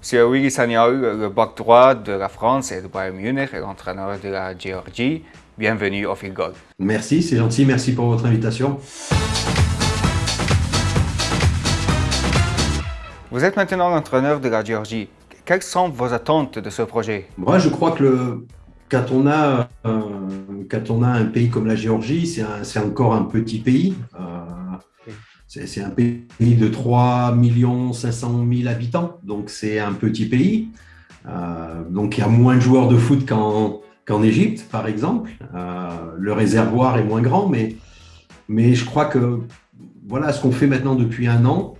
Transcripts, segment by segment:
Monsieur Willy Sagnol, le bac droit de la France et de Bayern Munich et l'entraîneur de la Géorgie, bienvenue au Fil Goal. Merci, c'est gentil, merci pour votre invitation. Vous êtes maintenant l'entraîneur de la Géorgie. Quelles sont vos attentes de ce projet? Moi, je crois que le, quand, on a, euh, quand on a un pays comme la Géorgie, c'est encore un petit pays. Euh, c'est un pays de 3 500 000 habitants, donc c'est un petit pays. Euh, donc il y a moins de joueurs de foot qu'en Égypte, par exemple. le réservoir est moins grand, mais, mais je crois que voilà ce qu'on fait maintenant depuis un an,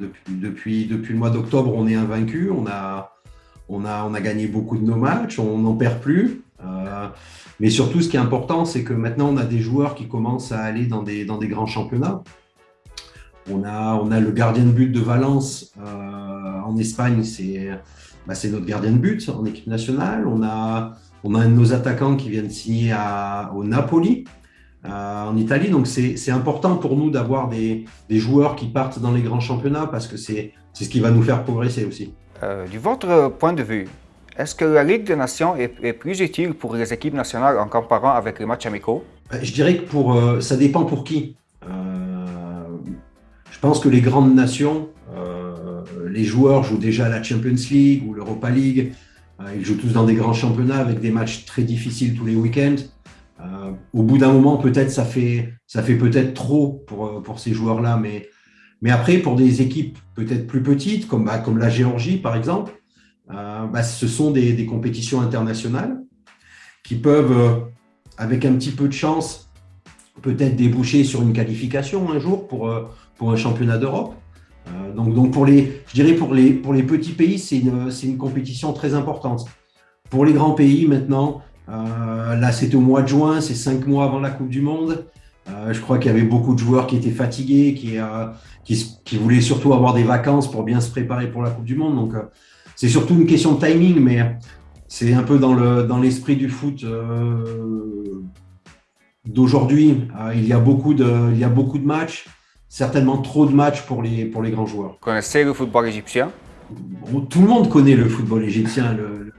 depuis, depuis, le mois d'octobre, on est invaincu. On a, on, a, on a gagné beaucoup de nos matchs. On n'en perd plus. Euh, mais surtout, ce qui est important, c'est que maintenant, on a des joueurs qui commencent à aller dans des, dans des grands championnats. On a, on a le gardien de but de Valence euh, en Espagne, bah, c'est notre gardien de but en équipe nationale. On a, on a un de nos attaquants qui vient de signer à, au Napoli. Euh, en Italie. Donc c'est important pour nous d'avoir des, joueurs qui partent dans les grands championnats parce que c'est ce qui va nous faire progresser aussi. Euh, du votre point de vue, est-ce que la Ligue des Nations est, plus utile pour les équipes nationales en comparant avec les matchs amicaux? Je dirais que pour, ça dépend pour qui. Je pense que les grandes nations, les joueurs jouent déjà la Champions League ou l'Europa League. ils jouent tous dans des grands championnats avec des matchs très difficiles tous les week-ends. Euh, au bout d'un moment, peut-être ça fait, ça fait peut-être trop pour, euh, pour ces joueurs-là, mais, mais après, pour des équipes peut-être plus petites, comme, bah, comme la Géorgie par exemple, euh, bah, ce sont des, des, compétitions internationales qui peuvent, avec un petit peu de chance, peut-être déboucher sur une qualification un jour pour, pour un championnat d'Europe. donc, donc pour les, je dirais pour les, pour les petits pays, c'est une, une compétition très importante. Pour les grands pays, maintenant, euh, là, c'était au mois de juin, c'est cinq mois avant la Coupe du Monde. Euh, je crois qu'il y avait beaucoup de joueurs qui étaient fatigués, qui, euh, qui, voulaient surtout avoir des vacances pour bien se préparer pour la Coupe du Monde. Donc, c'est surtout une question de timing, mais c'est un peu dans l'esprit dans du foot d'aujourd'hui. il, il y a beaucoup de matchs, certainement trop de matchs pour les, pour les grands joueurs. Vous connaissez le football égyptien? Tout le monde connaît le football égyptien.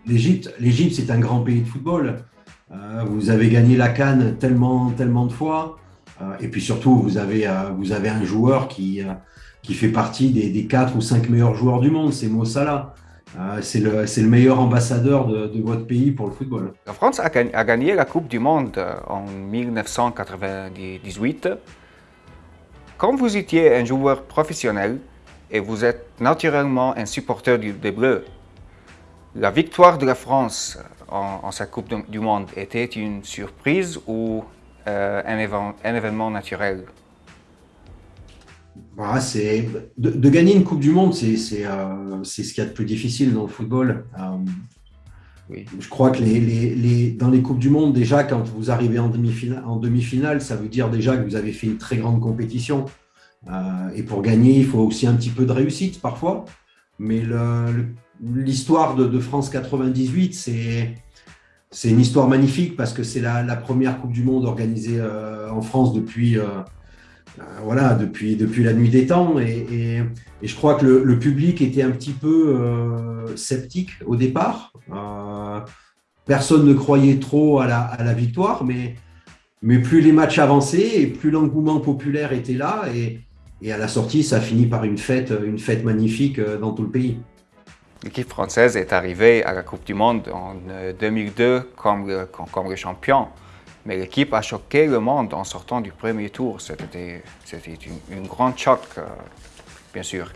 L'Égypte, l'Égypte, c'est un grand pays de football. Euh, vous avez gagné la Cannes tellement, tellement de fois. Euh, et puis surtout, vous avez, euh, vous avez un joueur qui, qui fait partie des, des 4 ou 5 meilleurs joueurs du monde, c'est Mo Salah. c'est le, le, meilleur ambassadeur de, de, votre pays pour le football. La France a, a gagné la Coupe du Monde en 1998. Quand vous étiez un joueur professionnel, et vous êtes naturellement un supporter des Bleus. La victoire de la France en, sa Coupe du Monde était une surprise ou euh, un, événement naturel? Bah, de, de, gagner une Coupe du Monde, c'est euh, ce qu'il y a de plus difficile dans le football. Euh, oui. Je crois que les, les, dans les Coupes du Monde, déjà, quand vous arrivez en demi-finale, ça veut dire déjà que vous avez fait une très grande compétition. Euh, et pour gagner, il faut aussi un petit peu de réussite parfois. Mais l'histoire de, France 98, c'est une histoire magnifique parce que c'est la, première Coupe du Monde organisée euh, en France depuis, euh, voilà, depuis, depuis la nuit des temps. Et, je crois que le, public était un petit peu sceptique au départ. personne ne croyait trop à la, à la victoire, mais, mais plus les matchs avançaient et plus l'engouement populaire était là. Et, et à la sortie, ça finit par une fête, une fête magnifique euh, dans tout le pays. L'équipe française est arrivée à la Coupe du Monde en 2002 euh, comme, comme, champion. Mais l'équipe a choqué le monde en sortant du premier tour. C'était une, une, grande choc, euh, bien sûr.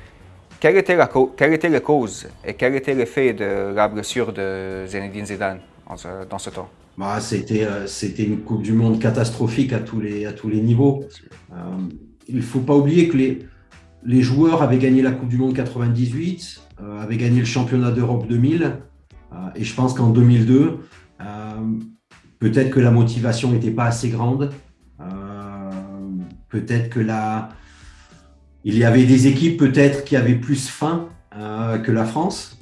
Quelle était, la, quelle était la cause et quel était l'effet de la blessure de Zinedine Zidane dans ce temps? Bah, C'était une Coupe du Monde catastrophique à tous les, à tous les niveaux il ne faut pas oublier que les, les joueurs avaient gagné la Coupe du Monde 98, euh, avaient gagné le championnat d'Europe 2000, euh, et je pense qu'en 2002, euh, peut-être que la motivation n'était pas assez grande, peut-être que la... il y avait des équipes peut-être qui avaient plus faim que la France,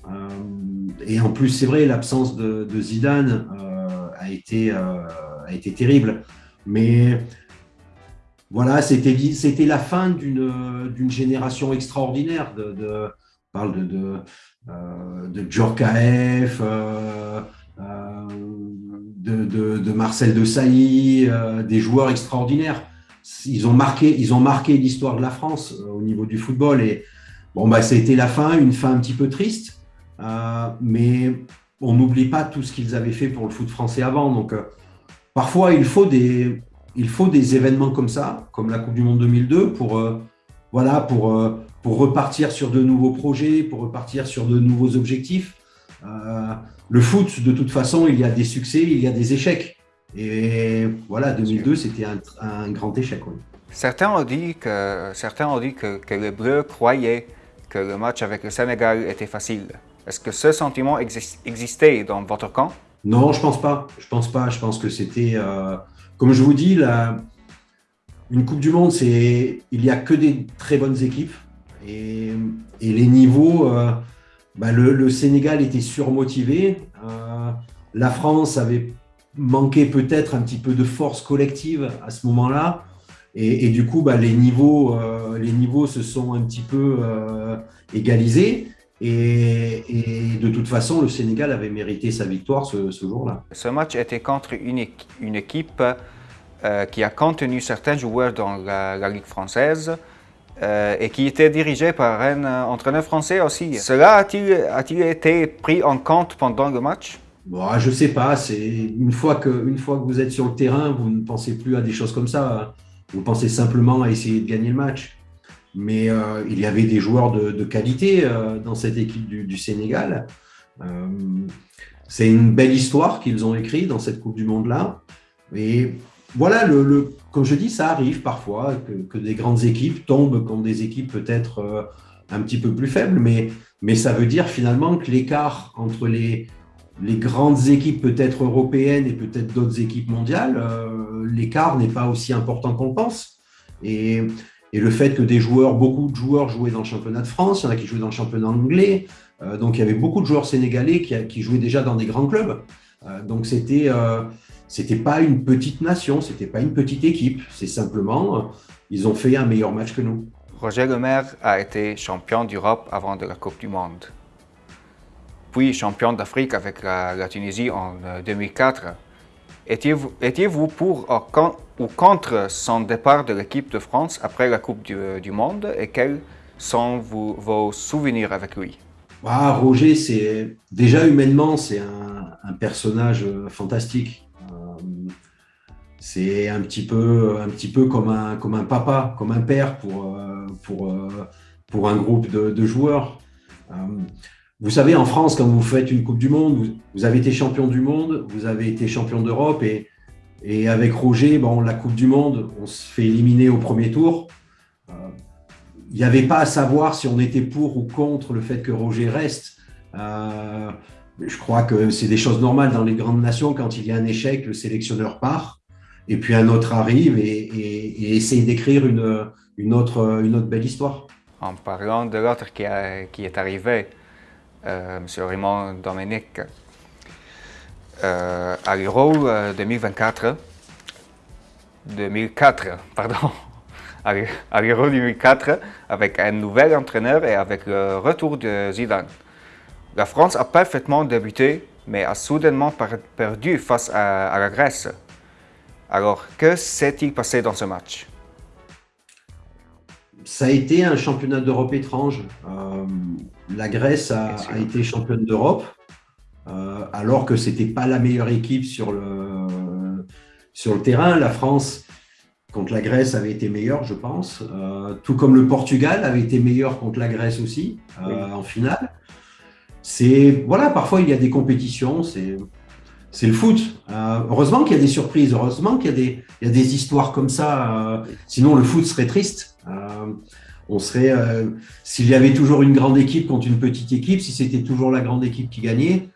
et en plus c'est vrai, l'absence de, Zidane a, été, terrible, mais voilà, c'était la fin d'une génération extraordinaire. De, parle de, de, euh, euh, euh, de, Marcel de Sailly, des joueurs extraordinaires. Ils ont marqué, ils ont marqué l'histoire de la France au niveau du football. Et bon, bah, ça a été la fin, une fin un petit peu triste. mais on n'oublie pas tout ce qu'ils avaient fait pour le foot français avant. Donc, parfois, il faut des, il faut des événements comme ça, comme la Coupe du Monde 2002, pour, voilà, pour, pour repartir sur de nouveaux projets, pour repartir sur de nouveaux objectifs. Le foot, de toute façon, il y a des succès, il y a des échecs. Et voilà, 2002, c'était un, grand échec. Certains ont dit, que, certains ont dit que, que les Bleus croyaient que le match avec le Sénégal était facile. Est-ce que ce sentiment existait dans votre camp? Non, je pense pas. Je pense pas. Je pense que c'était, euh, comme je vous dis, la, une Coupe du Monde, c'est, il n'y a que des très bonnes équipes. Et, les niveaux, euh, bah, le, Sénégal était surmotivé. Euh, la France avait manqué peut-être un petit peu de force collective à ce moment-là. Et, du coup, bah, les, niveaux, euh, les niveaux se sont un petit peu égalisés. Et, de toute façon, le Sénégal avait mérité sa victoire ce, jour-là. Ce match était contre une équipe qui a contenu certains joueurs dans la Ligue française. Euh, et qui était dirigé par un euh, entraîneur français aussi. Cela a-t-il été pris en compte pendant le match? Bon, Je ne sais pas. Une fois, que, une fois que vous êtes sur le terrain, vous ne pensez plus à des choses comme ça. Vous pensez simplement à essayer de gagner le match. Mais euh, il y avait des joueurs de, qualité dans cette équipe du, Sénégal. C'est une belle histoire qu'ils ont écrite dans cette Coupe du Monde-là. Et voilà, le, comme je dis, ça arrive parfois que, des grandes équipes tombent contre des équipes peut-être euh, un petit peu plus faibles, mais, mais ça veut dire finalement que l'écart entre les, les grandes équipes peut-être européennes et peut-être d'autres équipes mondiales, euh, l'écart n'est pas aussi important qu'on le pense. Et, et, le fait que des joueurs, beaucoup de joueurs jouaient dans le championnat de France, il y en a qui jouaient dans le championnat anglais, euh, donc il y avait beaucoup de joueurs sénégalais qui, qui jouaient déjà dans des grands clubs. donc c'était c'était pas une petite nation, c'était pas une petite équipe. C'est simplement, ils ont fait un meilleur match que nous. Roger Lemaire a été champion d'Europe avant de la Coupe du Monde. Puis champion d'Afrique avec la, Tunisie en 2004. Euh, étiez-vous pour ou contre son départ de l'équipe de France après la Coupe du, Monde? Et quels sont vos souvenirs avec lui? Ah, Roger, c'est déjà humainement, c'est un, personnage euh, fantastique c'est un petit peu, un petit peu comme, un, comme un papa, comme un père pour, euh, pour, euh, pour un groupe de, joueurs. Euh, vous savez, en France, quand vous faites une Coupe du Monde, vous, avez été champion du monde, vous avez été champion d'Europe et, et avec Roger, bon, la Coupe du Monde, on se fait éliminer au premier tour. Il n'y avait pas à savoir si on était pour ou contre le fait que Roger reste. je crois que c'est des choses normales dans les grandes nations. Quand il y a un échec, le sélectionneur part et puis un autre arrive et, essaye d'écrire une, autre, belle histoire. En parlant de l'autre qui, qui, est arrivé, euh, M. Raymond Dominique, euh, à l'Euro 2024, 2004, pardon, à l'Euro 2004, avec un nouvel entraîneur et avec le retour de Zidane. La France a parfaitement débuté, mais a soudainement perdu face à la Grèce. Alors, que s'est-il passé dans ce match? Ça a été un championnat d'Europe étrange. Euh, la Grèce a, été championne d'Europe, euh, alors que ce n'était pas la meilleure équipe sur le, sur le terrain. La France, contre la Grèce, avait été meilleure, je pense. Euh, tout comme le Portugal avait été meilleur contre la Grèce aussi, en finale. C'est voilà, parfois il y a des compétitions, c'est c'est le foot. Euh, heureusement qu'il y a des surprises, heureusement qu'il y, a des histoires comme ça. Euh, sinon, le foot serait triste. Euh, on serait, s'il y avait toujours une grande équipe contre une petite équipe, si c'était toujours la grande équipe qui gagnait,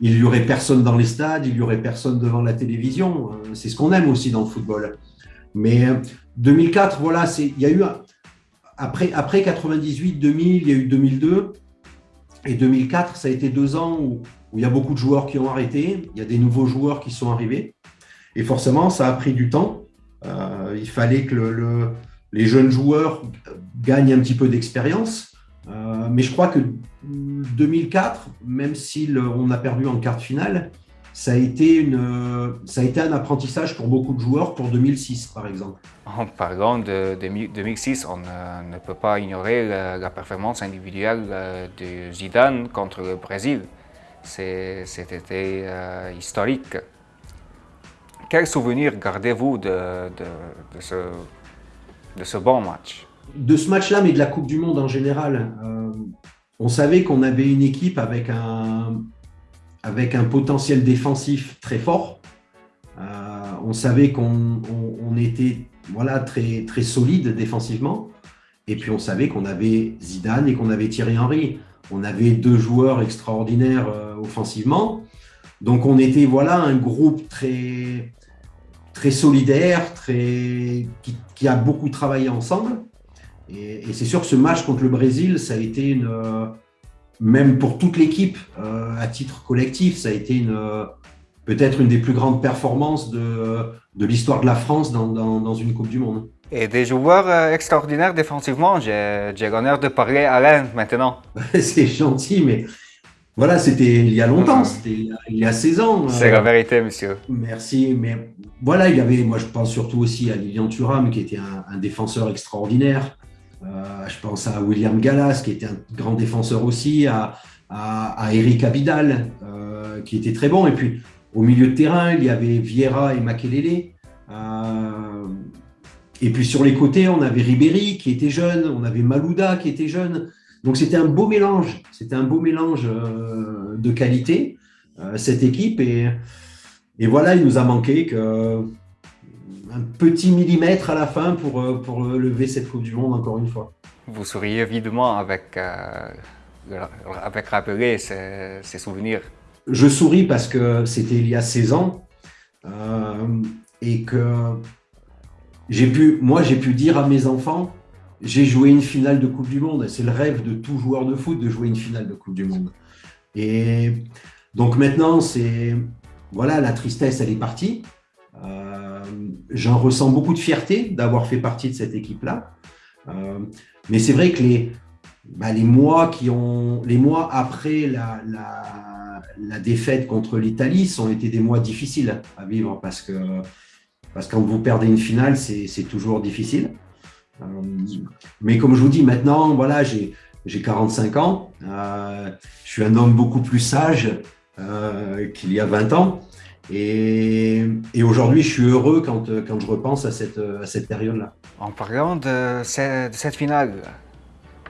il y aurait personne dans les stades, il y aurait personne devant la télévision. c'est ce qu'on aime aussi dans le football. Mais 2004, voilà, il y a eu après après 98, 2000, il y a eu 2002 et 2004, ça a été deux ans où où il y a beaucoup de joueurs qui ont arrêté, il y a des nouveaux joueurs qui sont arrivés. Et forcément, ça a pris du temps. Euh, il fallait que le, les jeunes joueurs gagnent un petit peu d'expérience. mais je crois que 2004, même si on a perdu en quart de finale, ça a, été un apprentissage pour beaucoup de joueurs pour 2006, par exemple. En parlant de, 2006, on ne peut pas ignorer la, performance individuelle euh, de Zidane contre le Brésil. C'était euh, historique. Quel souvenir gardez-vous de, de, ce, de ce bon match? De ce match-là, mais de la Coupe du Monde en général. Euh, on savait qu'on avait une équipe avec un, avec un potentiel défensif très fort. Euh, on savait qu'on était voilà, très, très solide défensivement. Et puis on savait qu'on avait Zidane et qu'on avait Thierry Henry. On avait deux joueurs extraordinaires offensivement. Donc on était voilà, un groupe très, très solidaire, très, qui, a beaucoup travaillé ensemble. Et, et c'est sûr que ce match contre le Brésil, ça a été une, même pour toute l'équipe, euh, à titre collectif, ça a été une, peut-être une des plus grandes performances de, de l'histoire de la France dans, dans, une Coupe du Monde. Et des joueurs euh, extraordinaires défensivement, j'ai l'honneur de parler à l'Inde maintenant. C'est gentil, mais voilà, c'était il y a longtemps, c'était il y a 16 ans. C'est la vérité, monsieur. Merci, mais voilà, il y avait, moi je pense surtout aussi à Lilian Thuram, qui était un, un défenseur extraordinaire. Euh, je pense à William Gallas, qui était un grand défenseur aussi, à, Eric Abidal, euh, qui était très bon. Et puis, au milieu de terrain, il y avait Vieira et Makelele. Euh, et puis, sur les côtés, on avait Ribéry, qui était jeune, on avait Malouda, qui était jeune. Donc, c'était un beau mélange. C'était un beau mélange de qualité, cette équipe. Et, et voilà, il nous a manqué que un petit millimètre à la fin pour, euh, pour lever cette Coupe du Monde encore une fois. Vous souriez évidemment avec, euh, avec rappeler ces, ces, souvenirs. Je souris parce que c'était il y a 16 ans euh, et que j'ai pu, moi j'ai pu dire à mes enfants, j'ai joué une finale de Coupe du Monde. C'est le rêve de tout joueur de foot de jouer une finale de Coupe du Monde. Et donc maintenant, c'est voilà, la tristesse, elle est partie. Euh, j'en ressens beaucoup de fierté d'avoir fait partie de cette équipe-là. Euh, mais c'est vrai que les, bah, les, mois qui ont, les mois après la, la, défaite contre l'Italie sont été des mois difficiles à vivre parce que, parce que quand vous perdez une finale, c'est toujours difficile. Euh, mais comme je vous dis, maintenant, voilà, j'ai 45 ans, je suis un homme beaucoup plus sage qu'il y a 20 ans. Et, aujourd'hui, je suis heureux quand, quand je repense à cette, à cette période-là. En parlant de, cette, finale,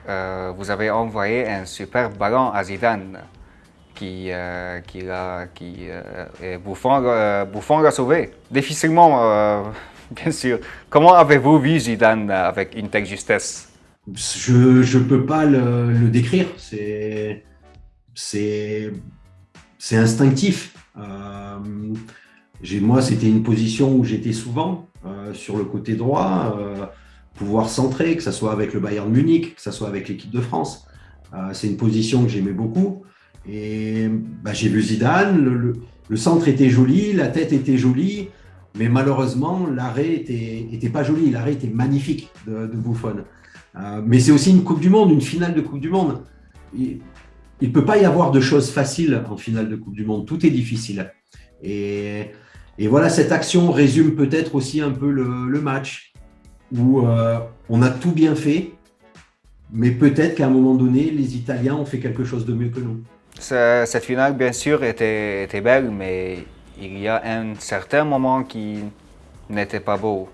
euh, vous avez envoyé un super ballon à Zidane qui, euh, qui, a, qui euh, l'a sauvé. Difficilement, bien sûr. Comment avez-vous vu Zidane avec une telle justesse? Je ne peux pas le, le décrire. C'est instinctif. Euh, moi, c'était une position où j'étais souvent euh, sur le côté droit, euh, pouvoir centrer, que ce soit avec le Bayern Munich, que ce soit avec l'équipe de France. C'est une position que j'aimais beaucoup. Et bah, j'ai vu Zidane, le, centre était joli, la tête était jolie, mais malheureusement, l'arrêt était, était pas joli. L'arrêt était magnifique de, de Buffon. mais c'est aussi une Coupe du Monde, une finale de Coupe du Monde il ne peut pas y avoir de choses faciles en finale de Coupe du Monde. Tout est difficile. Et, voilà, cette action résume peut-être aussi un peu le, match où euh, on a tout bien fait, mais peut-être qu'à un moment donné, les Italiens ont fait quelque chose de mieux que nous. Cette finale, bien sûr, était, belle, mais il y a un certain moment qui n'était pas beau.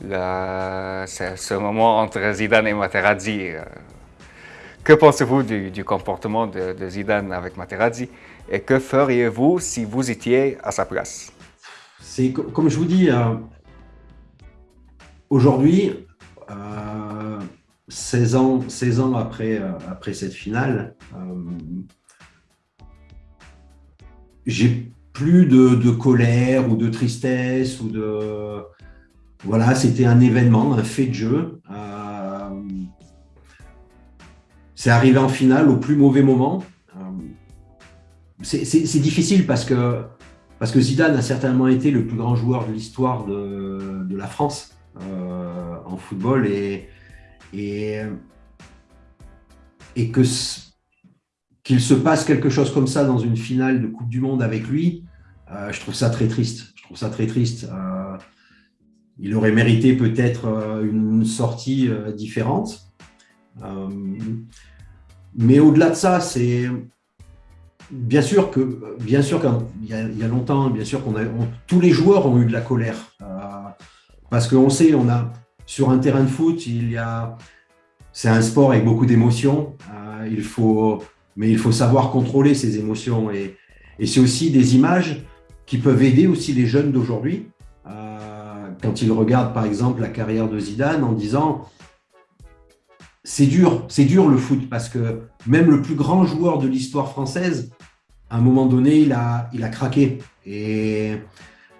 C'est ce moment entre Zidane et Materazzi. Euh, que pensez-vous du, comportement de, Zidane avec Materazzi? Et que feriez-vous si vous étiez à sa place? Comme je vous dis, euh, aujourd'hui, 16 euh, ans, 16 ans après, euh, après cette finale, j'ai plus de, colère ou de tristesse ou de voilà, c'était un événement, un fait de jeu c'est arrivé en finale au plus mauvais moment. Euh, c'est difficile parce que, parce Zidane a certainement été le plus grand joueur de l'histoire de, la France euh, en football. Et, et, et se passe quelque chose comme ça dans une finale de Coupe du Monde avec lui, euh, je trouve ça très triste. Je trouve ça très triste. Euh, il aurait mérité peut-être euh, une sortie différente. mais au-delà de ça, c'est bien sûr que, bien sûr qu'il y, a longtemps, bien sûr qu'on a, tous les joueurs ont eu de la colère parce qu'on sait, on a sur un terrain de foot, il y a, c'est un sport avec beaucoup d'émotions. il faut mais il faut savoir contrôler ces émotions. Et, c'est aussi des images qui peuvent aider aussi les jeunes d'aujourd'hui euh, quand ils regardent par exemple la carrière de Zidane en disant c'est dur, c'est dur le foot parce que même le plus grand joueur de l'histoire française, à un moment donné, il a, il a craqué. Et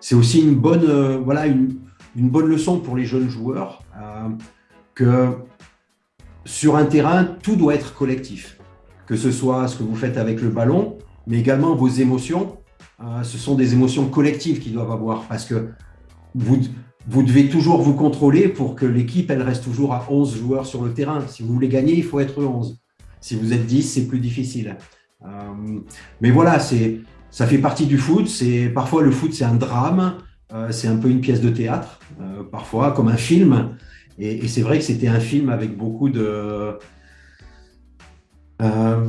c'est aussi une bonne, euh, voilà, une, bonne leçon pour les jeunes joueurs euh, que sur un terrain, tout doit être collectif que ce soit ce que vous faites avec le ballon, mais également vos émotions. Euh, ce sont des émotions collectives qui doivent avoir parce que vous, vous devez toujours vous contrôler pour que l'équipe elle reste toujours à 11 joueurs sur le terrain. Si vous voulez gagner, il faut être 11. Si vous êtes 10, c'est plus difficile. Euh, mais voilà, ça fait partie du foot. Parfois le foot, c'est un drame. Euh, c'est un peu une pièce de théâtre, parfois comme un film. et c'est vrai que c'était un film avec beaucoup de euh,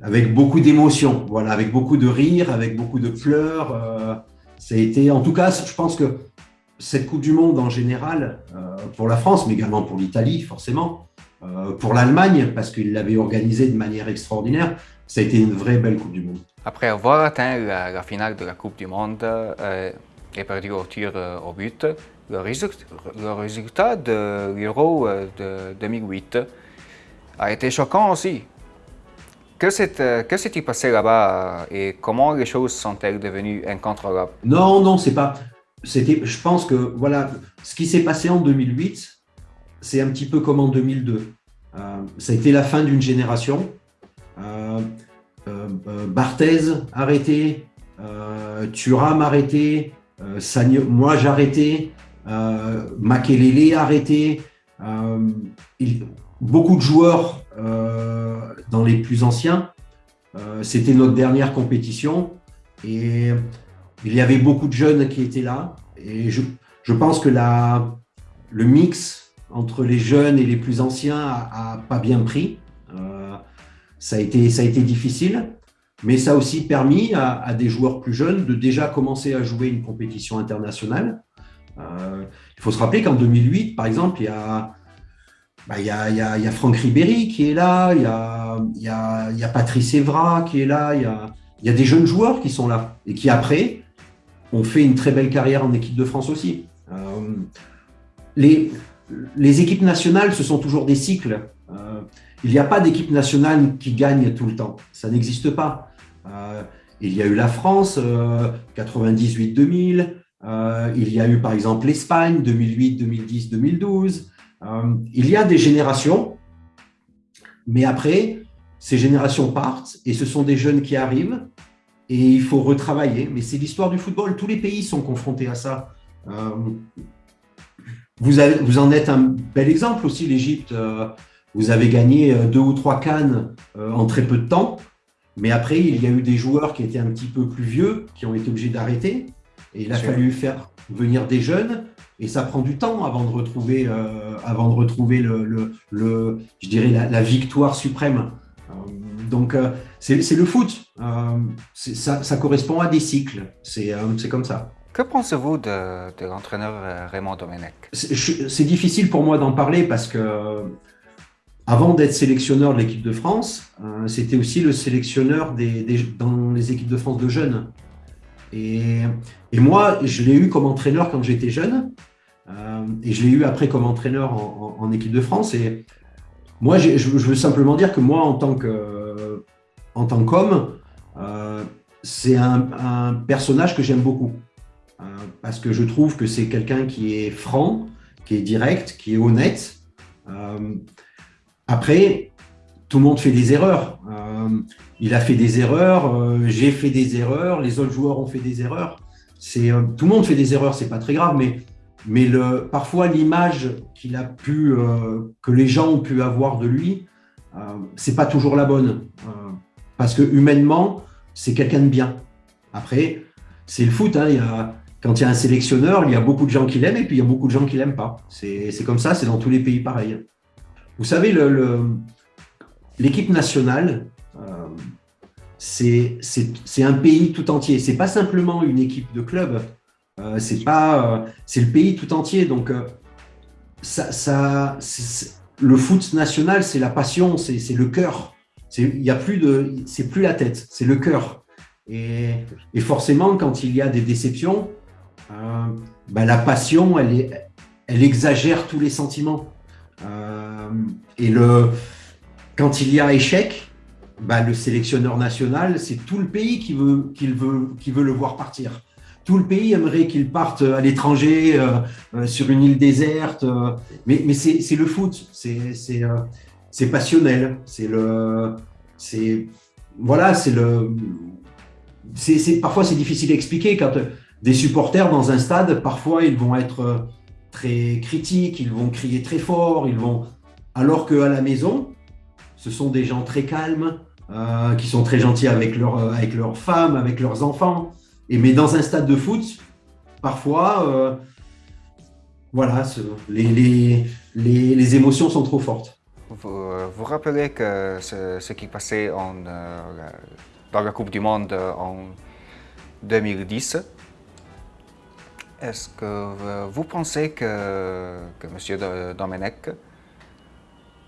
avec beaucoup d'émotions, voilà, avec beaucoup de rires, avec beaucoup de pleurs. Euh, ça a été, en tout cas, je pense que cette Coupe du Monde en général, euh, pour la France, mais également pour l'Italie, forcément, pour l'Allemagne, parce qu'il l'avait organisée de manière extraordinaire, ça a été une vraie belle Coupe du Monde. Après avoir atteint la, finale de la Coupe du Monde et perdu au tir au but, le, résultat, le résultat de l'Euro de 2008 a été choquant aussi. Que s'est-il passé là-bas et comment les choses sont-elles devenues incontrôlables? Non, non, c'est pas. C'était, je pense que voilà, ce qui s'est passé en 2008, c'est un petit peu comme en 2002. Euh, ça a été la fin d'une génération. Euh, euh, Barthez arrêté, Thuram arrêté, moi j'ai arrêté, Makelele arrêté. Il, beaucoup de joueurs euh, dans les plus anciens. Euh, c'était notre dernière compétition et il y avait beaucoup de jeunes qui étaient là. Et je, je pense que la, le mix entre les jeunes et les plus anciens a, pas bien pris. Euh, ça, a été, ça a été difficile, mais ça a aussi permis à, à, des joueurs plus jeunes de déjà commencer à jouer une compétition internationale. il faut se rappeler qu'en 2008, par exemple, il y a bah, il y, a, Franck Ribéry qui est là, il y a, Patrice Evra qui est là, il y a, des jeunes joueurs qui sont là et qui après ont fait une très belle carrière en équipe de France aussi. Euh, les, équipes nationales, ce sont toujours des cycles. Euh, il n'y a pas d'équipe nationale qui gagne tout le temps. Ça n'existe pas. Euh, il y a eu la France, 98-2000. il y a eu par exemple l'Espagne, 2008, 2010, 2012. Euh, il y a des générations, mais après, ces générations partent et ce sont des jeunes qui arrivent et il faut retravailler. Mais c'est l'histoire du football. Tous les pays sont confrontés à ça. Euh, vous, avez, vous, en êtes un bel exemple aussi, l'Égypte. Euh, vous avez gagné deux ou trois cannes en très peu de temps. Mais après, il y a eu des joueurs qui étaient un petit peu plus vieux, qui ont été obligés d'arrêter. Et il a fallu faire venir des jeunes et ça prend du temps avant de retrouver, euh, avant de retrouver le, le, je dirais la, victoire suprême. Euh, donc euh, c'est le foot. Ça, ça, correspond à des cycles. C'est comme ça. Que pensez-vous de, de l'entraîneur Raymond Domenech? C'est difficile pour moi d'en parler parce que avant d'être sélectionneur de l'équipe de France, c'était aussi le sélectionneur des, des, dans les équipes de France de jeunes. Et, et moi, je l'ai eu comme entraîneur quand j'étais jeune. Euh, et je l'ai eu après comme entraîneur en, équipe de France. Et moi, je, veux simplement dire que moi, en tant qu'homme, euh, c'est un, personnage que j'aime beaucoup. Euh, parce que je trouve que c'est quelqu'un qui est franc, qui est direct, qui est honnête. après, tout le monde fait des erreurs. il a fait des erreurs, j'ai fait des erreurs, les autres joueurs ont fait des erreurs. C'est tout le monde fait des erreurs, c'est pas très grave, mais mais parfois l'image euh, que les gens ont pu avoir de lui, c'est pas toujours la bonne. parce que humainement, c'est quelqu'un de bien. Après, c'est le foot. Hein, y a, quand il y a un sélectionneur, il y a beaucoup de gens qui l'aiment et puis il y a beaucoup de gens qui l'aiment pas. C'est comme ça, c'est dans tous les pays pareil. Vous savez, l'équipe nationale, euh, c'est un pays tout entier. C'est pas simplement une équipe de club. Euh, c'est pas, euh, c'est le pays tout entier. Donc, euh, ça, le foot national, c'est la passion, c'est le cœur. Il y a plus de, c'est plus la tête, c'est le cœur. Et, et, forcément, quand il y a des déceptions, ben, la passion, elle, est, elle exagère tous les sentiments. Et le, quand il y a échec, ben, le sélectionneur national, c'est tout le pays qui veut, qui, veut, qui veut le voir partir. Tout le pays aimerait qu'il parte à l'étranger, euh, sur une île déserte. mais c'est le foot, c'est passionnel. C'est le. Voilà, c'est le. parfois, c'est difficile à expliquer quand des supporters dans un stade, parfois, ils vont être euh, très critiques, ils vont crier très fort, ils vont... Alors qu'à la maison, ce sont des gens très calmes, euh, qui sont très gentils avec, euh, avec leurs femmes, avec leurs enfants. Mais dans un stade de foot, parfois, voilà, les, émotions sont trop fortes. Vous vous rappelez que ce, qui passait en, dans la Coupe du Monde en 2010 est-ce que euh, vous pensez que, que M. Domenech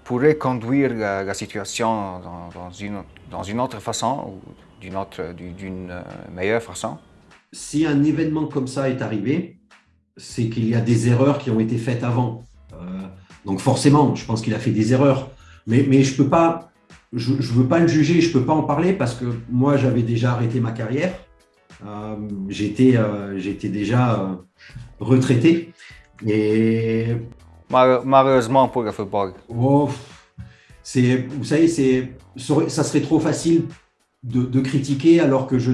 pourrait conduire la, situation dans, une, dans, une, autre façon ou d'une euh, meilleure façon? Si un événement comme ça est arrivé, c'est qu'il y a des erreurs qui ont été faites avant. Euh, donc forcément, je pense qu'il a fait des erreurs. Mais, mais je peux pas, je ne veux pas le juger, je ne peux pas en parler parce que moi, j'avais déjà arrêté ma carrière. Euh, j'étais euh, j'étais déjà euh, retraité. Et... Malheureusement pour le football. Oh, vous savez, ça serait trop facile de, critiquer alors que je,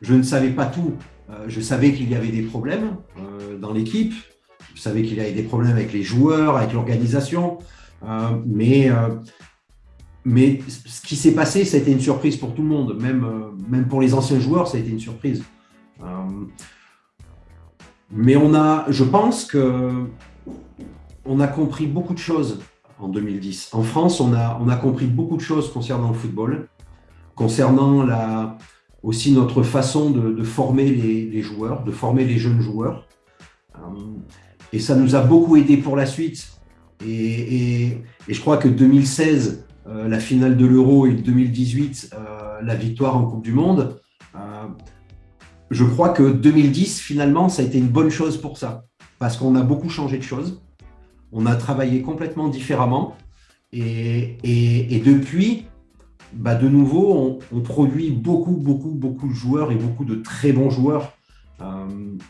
je, ne savais pas tout. je savais qu'il y avait des problèmes dans l'équipe, je savais qu'il y avait des problèmes avec les joueurs, avec l'organisation, mais mais ce qui s'est passé, ça a été une surprise pour tout le monde. Même, euh, même pour les anciens joueurs, ça a été une surprise. Euh, mais on a, je pense que on a compris beaucoup de choses en 2010. En France, on a, on a compris beaucoup de choses concernant le football, concernant la, aussi notre façon de, former les, joueurs, de former les jeunes joueurs. Euh, et ça nous a beaucoup aidé pour la suite. Et, je crois que 2016 euh, la finale de l'Euro et 2018, euh, la victoire en Coupe du Monde. Je crois que 2010, finalement, ça a été une bonne chose pour ça, parce qu'on a beaucoup changé de choses, on a travaillé complètement différemment, et, depuis, bah de nouveau, on, produit beaucoup, beaucoup, beaucoup de joueurs et beaucoup de très bons joueurs.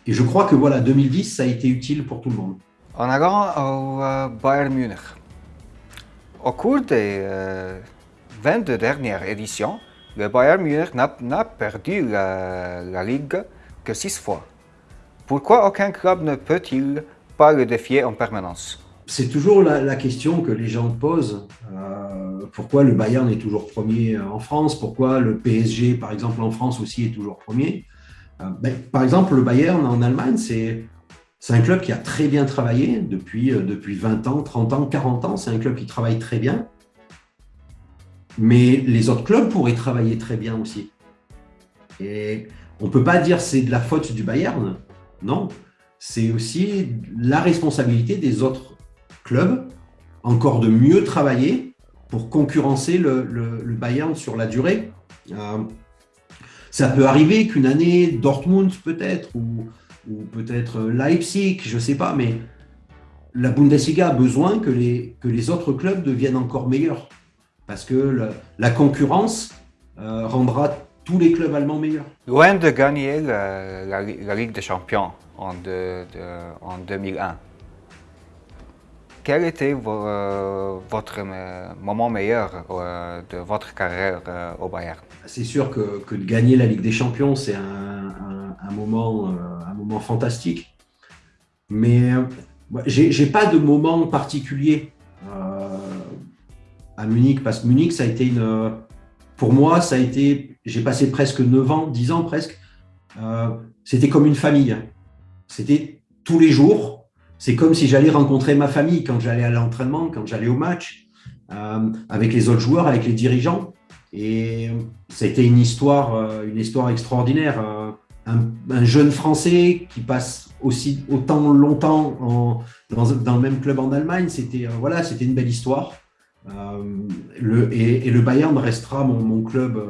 et je crois que voilà, 2010, ça a été utile pour tout le monde. En allant au Bayern Munich, au cours des 22 euh, dernières éditions, le Bayern Munich n'a perdu la, Ligue que six fois. Pourquoi aucun club ne peut-il pas le défier en permanence? C'est toujours la, question que les gens posent. Euh, pourquoi le Bayern est toujours premier en France Pourquoi le PSG, par exemple, en France aussi est toujours premier euh, ben, Par exemple, le Bayern en Allemagne, c'est un club qui a très bien travaillé depuis, euh, depuis 20 ans, 30 ans, 40 ans. C'est un club qui travaille très bien. Mais les autres clubs pourraient travailler très bien aussi. Et on ne peut pas dire c'est de la faute du Bayern. Non, c'est aussi la responsabilité des autres encore de mieux travailler pour concurrencer le, Bayern sur la durée. Euh, ça peut arriver qu'une année, Dortmund peut-être, ou, ou peut-être Leipzig, je ne sais pas, mais la Bundesliga a besoin que les, que les autres clubs deviennent encore meilleurs. Parce que la concurrence euh, rendra tous les clubs allemands meilleurs. Loin de gagner la, Ligue des Champions en, en 2001, quel était euh, votre moment meilleur euh, de votre carrière au Bayern? C'est sûr que, que, de gagner la Ligue des Champions, c'est un, un, moment moment fantastique. Mais euh, j'ai pas de moment particulier. Euh, à Munich, parce que Munich, ça a été une. Pour moi, ça a été. J'ai passé presque 9 ans, 10 ans presque. C'était comme une famille. C'était tous les jours. C'est comme si j'allais rencontrer ma famille quand j'allais à l'entraînement, quand j'allais au match, avec les autres joueurs, avec les dirigeants. Et a été une histoire, une histoire extraordinaire. Un, jeune Français qui passe aussi autant longtemps dans, le même club en Allemagne, c'était voilà, c'était une belle histoire. et, le Bayern restera mon, club,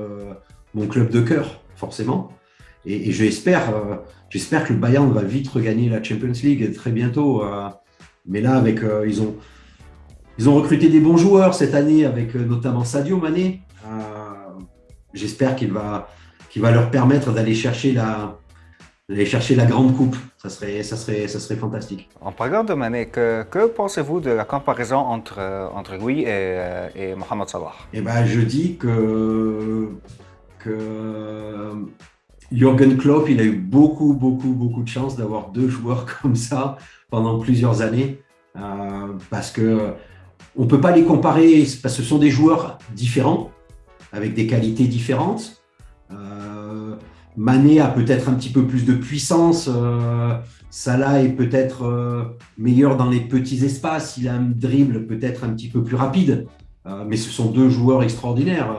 mon club de cœur, forcément. Et, et j'espère, j'espère que le Bayern va vite regagner la Champions League très bientôt. mais là, avec ils ont ils ont recruté des bons joueurs cette année, avec notamment Sadio Mané, j'espère qu'il va, qu'il va leur permettre d'aller chercher la, chercher la grande coupe. Ça serait, ça serait, ça serait fantastique. En parlant de Mané, que, que pensez-vous de la comparaison entre, entre lui et, et Mohamed Salah? Eh ben, Je dis que, que Jürgen Klopp, il a eu beaucoup, beaucoup, beaucoup de chance d'avoir deux joueurs comme ça pendant plusieurs années. Euh, parce que on peut pas les comparer, parce que ce sont des joueurs différents avec des qualités différentes. Euh, Mané a peut-être un petit peu plus de puissance. Euh, Salah est peut-être euh, meilleur dans les petits espaces. Il a un dribble peut-être un petit peu plus rapide. mais ce sont deux joueurs extraordinaires.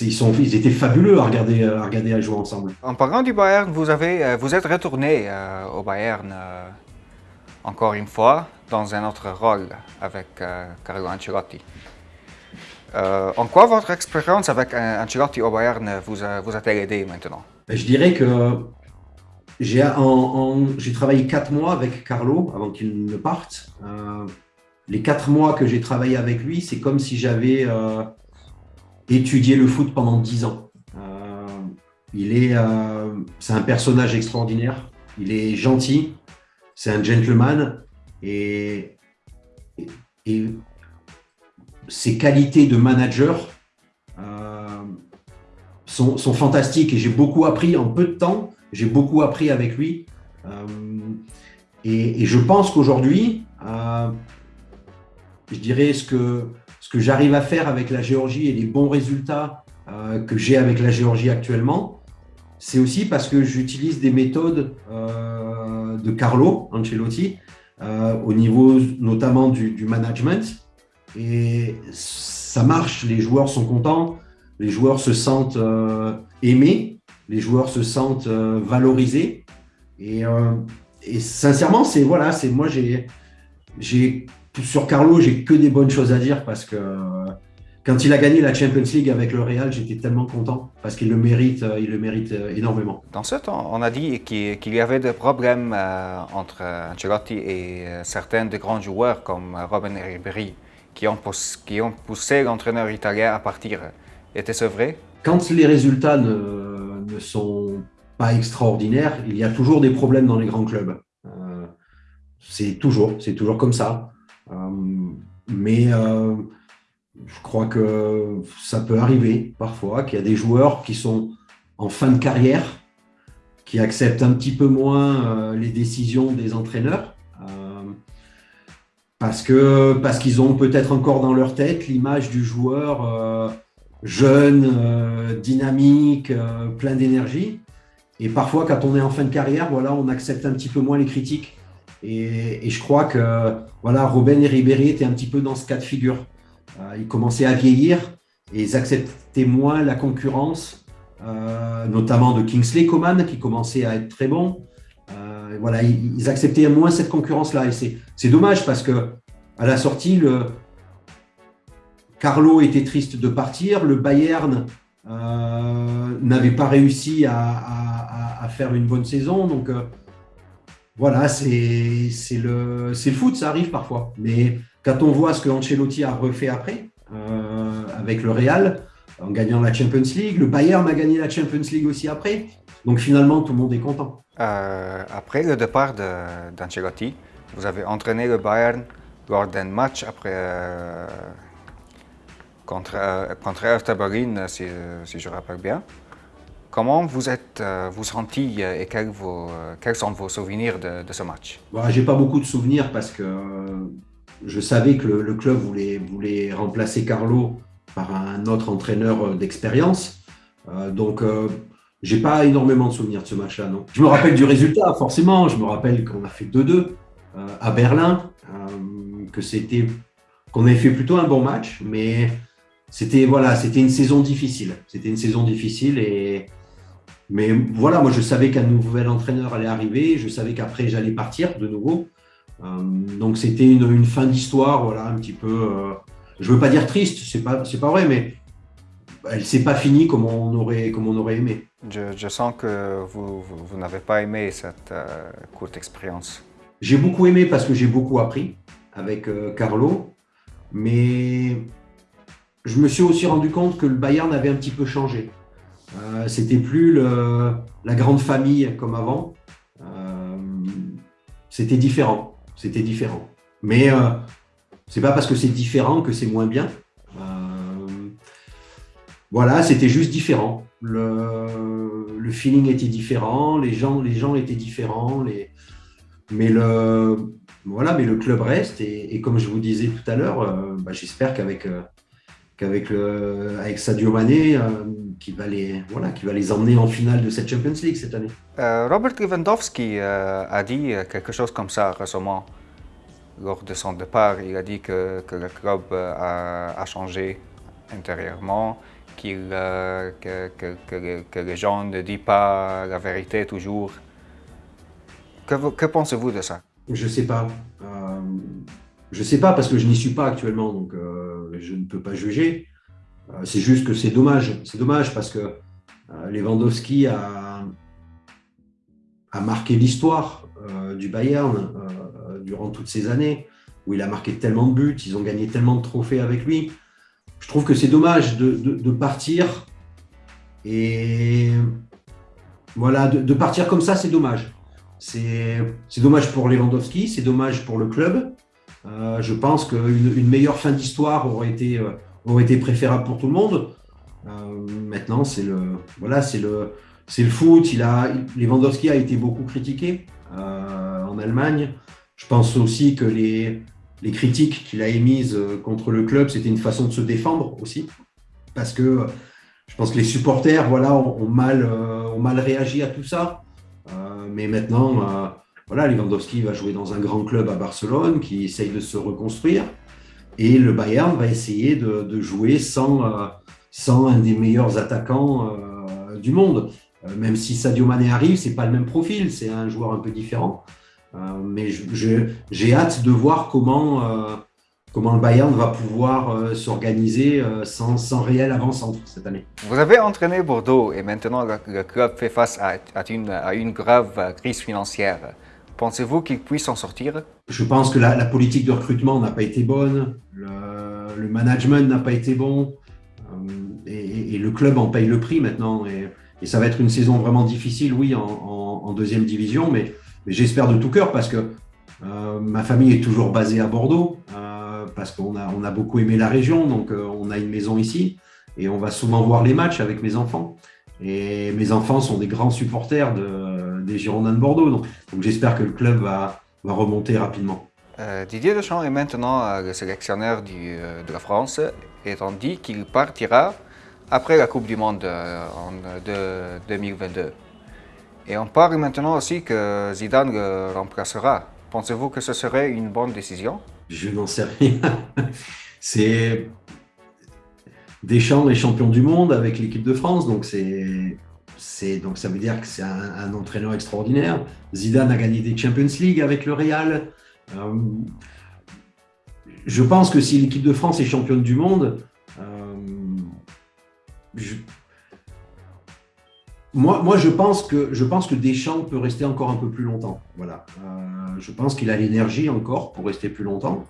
Ils, sont, ils étaient fabuleux à regarder, à regarder à jouer ensemble. En parlant du Bayern, vous, avez, vous êtes retourné au Bayern encore une fois dans un autre rôle avec Carlo Ancelotti. Euh, en quoi votre expérience avec Ancelotti au Bayern vous vous a aidé maintenant? Ben, Je dirais que j'ai travaillé quatre mois avec Carlo avant qu'il ne parte. Euh, les quatre mois que j'ai travaillé avec lui, c'est comme si j'avais euh, étudié le foot pendant dix ans. il est, c'est un personnage extraordinaire. Il est gentil, c'est un gentleman et, et ses qualités de manager euh, sont, fantastiques et j'ai beaucoup appris en peu de temps. J'ai beaucoup appris avec lui. Euh, et, je pense qu'aujourd'hui, euh, je dirais ce que, ce que j'arrive à faire avec la Géorgie et les bons résultats que j'ai avec la Géorgie actuellement, c'est aussi parce que j'utilise des méthodes de Carlo Ancelotti au niveau notamment du, management et ça marche, les joueurs sont contents, les joueurs se sentent euh, aimés, les joueurs se sentent euh, valorisés. Et, euh, et sincèrement, c'est voilà, c'est moi j'ai sur Carlo, j'ai que des bonnes choses à dire parce que quand il a gagné la Champions League avec le Real, j'étais tellement content parce qu'il le mérite, il le mérite énormément. Dans ce temps, on a dit qu'il y avait des problèmes entre Ancelotti et certains des grands joueurs comme Robin Ribéry qui ont, qui ont poussé l'entraîneur italien à partir. Était-ce vrai? Quand les résultats ne, ne, sont pas extraordinaires, il y a toujours des problèmes dans les grands clubs. Euh, c'est toujours, c'est toujours comme ça. Euh, mais euh, je crois que ça peut arriver parfois qu'il y a des joueurs qui sont en fin de carrière, qui acceptent un petit peu moins les décisions des entraîneurs parce qu'ils ont peut-être encore dans leur tête l'image du joueur euh, jeune, euh, dynamique, euh, plein d'énergie. Et parfois, quand on est en fin de carrière, voilà, on accepte un petit peu moins les critiques. Et, je crois que voilà, Robin et Ribéry étaient un petit peu dans ce cas de figure. ils commençaient à vieillir et ils acceptaient moins la concurrence, notamment de Kingsley Coman qui commençait à être très bon voilà, ils, acceptaient moins cette concurrence-là. Et c'est dommage parce que à la sortie, Carlo était triste de partir, le Bayern euh, n'avait pas réussi à, faire une bonne saison. Donc euh, voilà, c'est le, foot, ça arrive parfois. Mais quand on voit ce que Ancelotti a refait après, euh, avec le Real, en gagnant la Champions League, le Bayern a gagné la Champions League aussi après. Donc finalement, tout le monde est content. Euh, après le départ d'Ancelotti, vous avez entraîné le Bayern lors d'un match après, euh, contre, contre Berlin, si, si, je rappelle bien. Comment vous êtes vous senti et quels, vos, quels, sont vos souvenirs de, ce match? Bon, J'ai pas beaucoup de souvenirs parce que je savais que le, club voulait, voulait, remplacer Carlo par un autre entraîneur d'expérience. donc, j'ai pas énormément de souvenirs de ce match-là, non. Je me rappelle du résultat, forcément. Je me rappelle qu'on a fait 2-2 à Berlin, que c'était qu'on avait fait plutôt un bon match, mais c'était voilà, c'était une saison difficile. C'était une saison difficile et mais voilà, moi je savais qu'un nouvel entraîneur allait arriver, je savais qu'après j'allais partir de nouveau. Euh, donc c'était une, fin d'histoire, voilà, un petit peu. Euh, je veux pas dire triste, c'est pas c'est pas vrai, mais elle s'est pas finie comme on aurait comme on aurait aimé. Je, sens que vous, vous, n'avez pas aimé cette euh, courte expérience. J'ai beaucoup aimé parce que j'ai beaucoup appris avec Carlo, mais je me suis aussi rendu compte que le Bayern avait un petit peu changé. Euh, c'était plus la grande famille comme avant. Euh, c'était différent. C'était différent. Mais euh, c'est pas parce que c'est différent que c'est moins bien. voilà, c'était juste différent. Le, feeling était différent, les gens, les gens étaient différents, mais le voilà, mais le club reste et, comme je vous disais tout à l'heure, bah, j'espère qu'avec qu'avec avec Sadio Mané, euh, qui, va les, voilà, qui va les emmener en finale de cette Champions League cette année. Euh, Robert Lewandowski euh, a dit quelque chose comme ça récemment lors de son départ. Il a dit que, que le club a, changé intérieurement, qu'il que, que, que, les gens ne disent pas la vérité toujours. Que, que pensez-vous de ça? Je ne sais pas. Je ne sais pas parce que je n'y suis pas actuellement, donc euh, je ne peux pas juger. Euh, c'est juste que c'est dommage. C'est dommage parce que euh, Lewandowski a, marqué l'histoire du Bayern durant toutes ces années, où il a marqué tellement de buts, ils ont gagné tellement de trophées avec lui. Je trouve que c'est dommage de, partir et voilà, de partir comme ça, c'est dommage. C'est dommage pour Lewandowski, c'est dommage pour le club. Euh, je pense qu'une une meilleure fin d'histoire aurait été, euh, aurait été préférable pour tout le monde. Euh, maintenant, c'est le, voilà, c'est le, c'est le foot. Il a, Lewandowski a été beaucoup critiqué en Allemagne. Je pense aussi que les, les critiques qu'il a émises contre le club, c'était une façon de se défendre aussi. Parce que je pense que les supporters voilà, ont, mal, ont mal réagi à tout ça. mais maintenant, voilà, Lewandowski va jouer dans un grand club à Barcelone qui essaye de se reconstruire. Et le Bayern va essayer de, jouer sans, euh, sans un des meilleurs attaquants euh, du monde. Euh, même si Sadio Mané arrive, c'est pas le même profil, c'est un joueur un peu différent. mais j'ai hâte de voir comment, comment le Bayern va pouvoir s'organiser sans, sans réel avant-centre cette année. Vous avez entraîné Bordeaux et maintenant le, club fait face à, une, à une grave crise financière. Pensez-vous qu'il puisse s'en sortir? Je pense que la, politique de recrutement n'a pas été bonne, le, management n'a pas été bon, euh, et, le club en paye le prix maintenant. Et, ça va être une saison vraiment difficile, oui, en, deuxième division, mais, j'espère de tout cœur parce que euh, ma famille est toujours basée à Bordeaux, euh, parce qu'on a, beaucoup aimé la région, donc on a une maison ici, et on va souvent voir les matchs avec mes enfants. Et mes enfants sont des grands supporters des Girondins de Bordeaux. Donc, j'espère que le club va, remonter rapidement. Euh, Didier Deschamps est maintenant euh, le sélectionneur euh, de la France et on dit qu'il partira après la Coupe du Monde en 2022. Et on parle maintenant aussi que Zidane le remplacera. Pensez-vous que ce serait une bonne décision? Je n'en sais rien. C'est Deschamps est champion du monde avec l'équipe de France, donc c'est donc ça veut dire que c'est un, entraîneur extraordinaire. Zidane a gagné des Champions League avec le Real. Euh, je pense que si l'équipe de France est championne du monde, euh, moi, je pense que je pense que Deschamps peut rester encore un peu plus longtemps. Voilà, euh, je pense qu'il a l'énergie encore pour rester plus longtemps.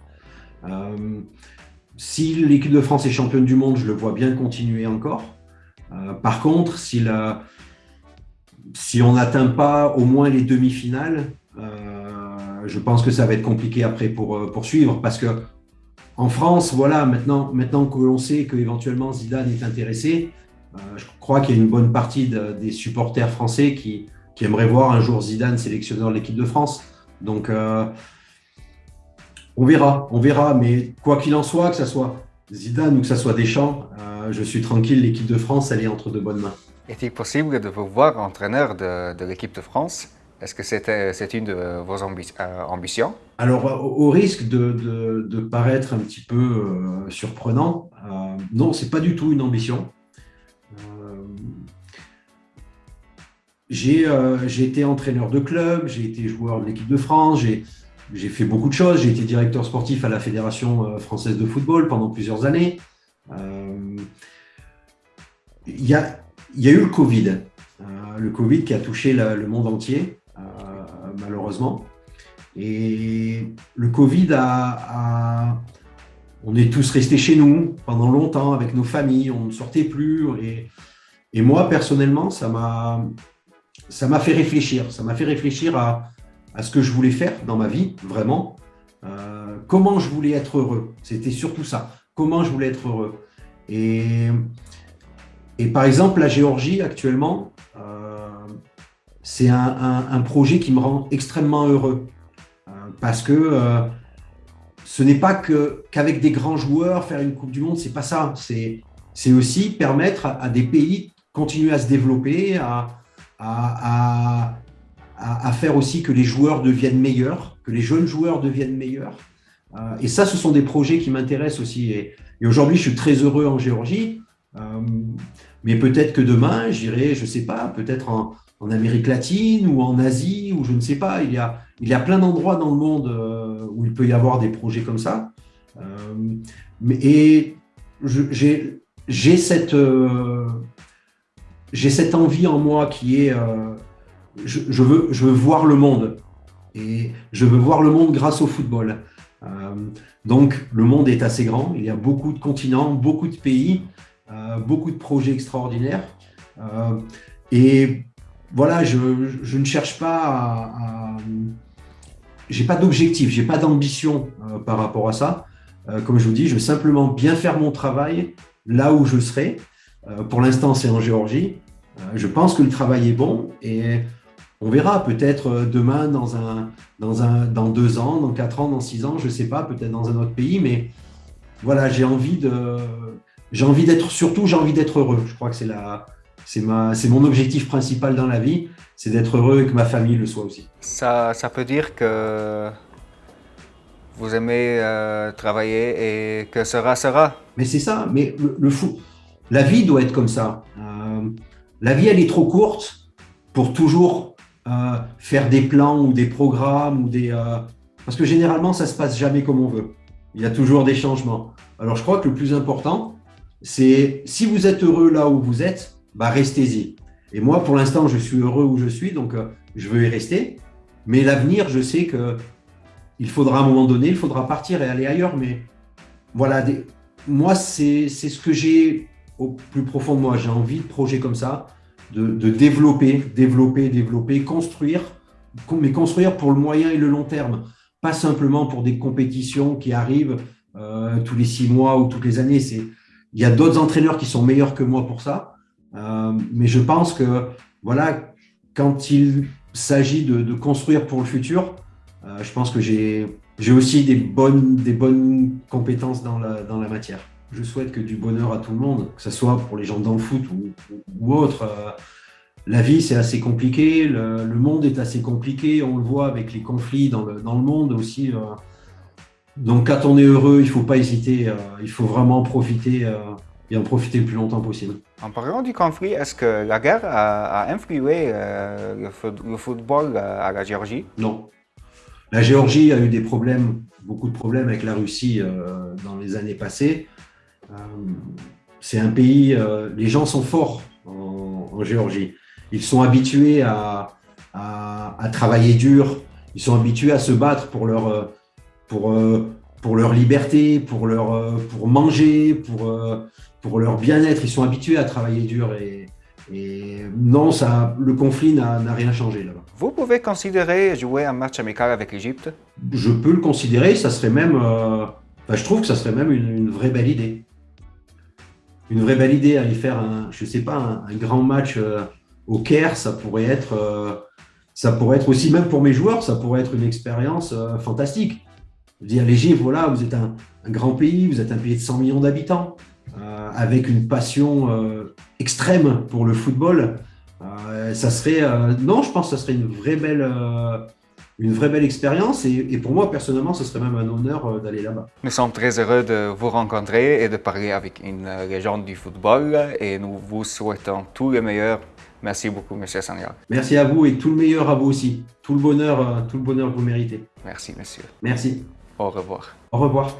Si l'équipe de France est championne du monde, je le vois bien continuer encore. Par contre, si, si on n'atteint pas au moins les demi-finales, euh, je pense que ça va être compliqué après pour euh, poursuivre parce que en France, voilà, maintenant, maintenant que l'on sait qu'éventuellement Zidane est intéressé, je crois qu'il y a une bonne partie des supporters français qui, aimeraient voir un jour Zidane sélectionneur de l'équipe de France. Donc, on verra, on verra. Mais quoi qu'il en soit, que ce soit Zidane ou que ce soit Deschamps, je suis tranquille. L'équipe de France, elle est entre de bonnes mains. Est-il possible de vous voir entraîneur de, l'équipe de France? Est-ce que c'est une de vos euh, ambitions? Alors, au, risque de, paraître un petit peu euh, surprenant, euh, non, c'est pas du tout une ambition. j'ai été entraîneur de club, j'ai été joueur de l'équipe de France, j'ai fait beaucoup de choses. J'ai été directeur sportif à la Fédération française de football pendant plusieurs années. Il y a, il y a eu le Covid, euh, le Covid qui a touché le monde entier, euh, malheureusement. Et le Covid a, On est tous restés chez nous pendant longtemps avec nos familles, on ne sortait plus. Et, moi, personnellement, ça m'a fait réfléchir. Ça m'a fait réfléchir à, à, ce que je voulais faire dans ma vie, vraiment. Euh, comment je voulais être heureux. C'était surtout ça. Comment je voulais être heureux. Et et par exemple, la Géorgie, actuellement, euh, c'est un, projet qui me rend extrêmement heureux. Euh, parce que euh, ce n'est pas qu'avec des grands joueurs, faire une Coupe du Monde, c'est pas ça. C'est aussi permettre à, des pays de continuer à se développer, à, à, à, faire aussi que les joueurs deviennent meilleurs, que les jeunes joueurs deviennent meilleurs. et ça, ce sont des projets qui m'intéressent aussi. Et, et aujourd'hui, je suis très heureux en Géorgie. Mais peut-être que demain, j'irai, je ne sais pas, peut-être en, Amérique latine ou en Asie, ou je ne sais pas. Il y a, il y a plein d'endroits dans le monde euh, où il peut y avoir des projets comme ça. Euh, et j'ai cette, euh, cette envie en moi qui est, je, veux, je veux voir le monde. Et je veux voir le monde grâce au football. donc, le monde est assez grand. Il y a beaucoup de continents, beaucoup de pays. Euh, beaucoup de projets extraordinaires. Euh, et voilà, je, ne cherche pas à. j'ai pas d'objectif, j'ai pas d'ambition euh, par rapport à ça. comme je vous dis, je veux simplement bien faire mon travail là où je serai. pour l'instant, c'est en Géorgie. je pense que le travail est bon et on verra peut-être demain, dans, un, dans, un, dans deux ans, dans quatre ans, dans six ans, je ne sais pas, peut-être dans un autre pays, mais voilà, j'ai envie de, j'ai envie d'être, surtout, j'ai envie d'être heureux. Je crois que c'est la, c'est ma, c'est mon objectif principal dans la vie, c'est d'être heureux et que ma famille le soit aussi. Ça, ça peut dire que vous aimez euh, travailler et que sera sera. Mais c'est ça. Mais le, fou, la vie doit être comme ça. Euh, la vie, elle est trop courte pour toujours euh, faire des plans ou des programmes ou des. parce que généralement, ça se passe jamais comme on veut. Il y a toujours des changements. Alors, je crois que le plus important, c'est si vous êtes heureux là où vous êtes, bah restez-y. Et moi, pour l'instant, je suis heureux où je suis, donc euh, je veux y rester. Mais l'avenir, je sais que il faudra à un moment donné, il faudra partir et aller ailleurs. Mais voilà, moi, c'est ce que j'ai au plus profond de moi. J'ai envie de projets comme ça, de, développer, développer, développer, construire, mais construire pour le moyen et le long terme, pas simplement pour des compétitions qui arrivent euh, tous les six mois ou toutes les années. C'est il y a d'autres entraîneurs qui sont meilleurs que moi pour ça. Euh, mais je pense que voilà, quand il s'agit de, construire pour le futur, euh, je pense que j'ai aussi des bonnes, des bonnes compétences dans la, dans la matière. Je souhaite que du bonheur à tout le monde, que ce soit pour les gens dans le foot ou, autre. Euh, la vie, c'est assez compliqué, le, monde est assez compliqué, on le voit avec les conflits dans dans le monde aussi. Donc quand on est heureux, il ne faut pas hésiter, euh, il faut vraiment profiter euh, et en profiter le plus longtemps possible. En parlant du conflit, est-ce que la guerre a, influé euh, le, football à la Géorgie? Non. La Géorgie a eu des problèmes, beaucoup de problèmes avec la Russie dans les années passées. C'est un pays, les gens sont forts en, Géorgie. Ils sont habitués à, à, travailler dur, ils sont habitués à se battre pour leur pour, euh, pour leur liberté, pour, leur, euh, pour manger, pour, euh, pour leur bien-être. Ils sont habitués à travailler dur et, et non, ça, le conflit n'a rien changé là-bas. Vous pouvez considérer jouer un match amical avec l'Égypte? Je peux le considérer, ça serait même, je trouve que ça serait même une, vraie belle idée. Une vraie belle idée, aller faire un, je sais pas, un, grand match au Caire, ça pourrait être, ça pourrait être aussi, même pour mes joueurs, ça pourrait être une expérience fantastique. Dire l'Égypte, voilà, vous êtes un, grand pays, vous êtes un pays de 100 millions d'habitants, euh, avec une passion euh, extrême pour le football. Euh, ça serait, non, je pense que ça serait une vraie belle, une vraie belle expérience. Et, et, pour moi, personnellement, ce serait même un honneur d'aller là-bas. Nous sommes très heureux de vous rencontrer et de parler avec une légende du football. Et nous vous souhaitons tout le meilleur Merci beaucoup, Monsieur Sanyal. Merci à vous et tout le meilleur à vous aussi. Tout le bonheur, tout le bonheur que vous méritez. Merci, monsieur. Merci. Au revoir. Au revoir.